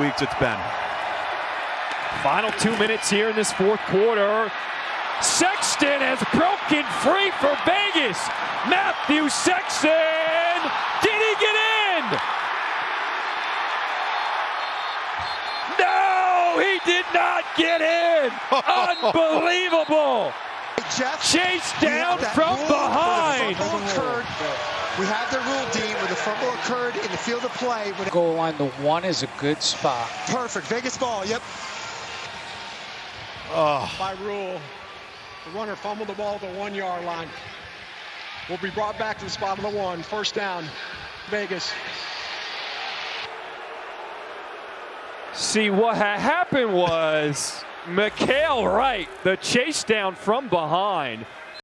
weeks it's been. Final two minutes here in this fourth quarter. Sexton has broken free for Vegas. Matthew Sexton. Did he get in? No, he did not get in. Unbelievable. Jeff, Chase down from behind. where the fumble occurred. We have the rule, Dean, where the fumble occurred in the field of play. When Goal line, the one is a good spot. Perfect. Vegas ball. Yep. Oh. by rule, the runner fumbled the ball at the one yard line. Will be brought back to the spot of the one. First down, Vegas. See, what had happened was Mikhail Wright, the chase down from behind,